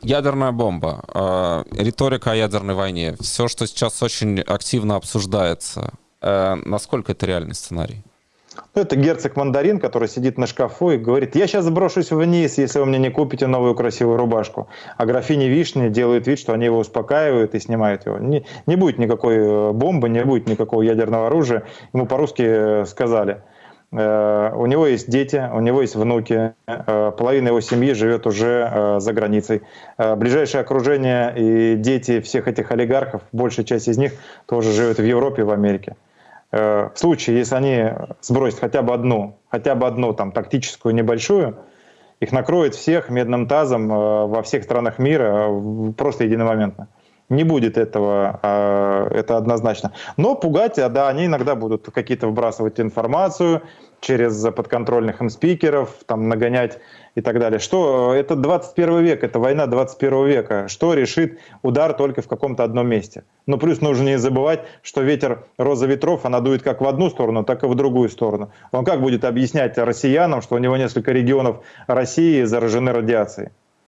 Ядерная бомба, э, риторика о ядерной войне, все, что сейчас очень активно обсуждается, э, насколько это реальный сценарий? Ну, это герцог Мандарин, который сидит на шкафу и говорит, я сейчас сброшусь вниз, если вы мне не купите новую красивую рубашку. А графиня Вишни делает вид, что они его успокаивают и снимают его. Не, не будет никакой э, бомбы, не будет никакого ядерного оружия. Ему по-русски э, сказали. Э, у него есть дети, у него есть внуки, половина его семьи живет уже за границей. Ближайшее окружение и дети всех этих олигархов, большая часть из них тоже живет в Европе в Америке. Э, в случае, если они сбросят хотя бы одну, хотя бы одну там тактическую небольшую, их накроет всех медным тазом э, во всех странах мира э, просто единомоментно. Не будет этого, а, это однозначно. Но пугать, да, они иногда будут какие-то вбрасывать информацию, через подконтрольных им спикеров, там нагонять и так далее. Что это 21 век, это война 21 века. Что решит удар только в каком-то одном месте? Ну плюс нужно не забывать, что ветер роза ветров, она дует как в одну сторону, так и в другую сторону. Он как будет объяснять россиянам, что у него несколько регионов России заражены радиацией?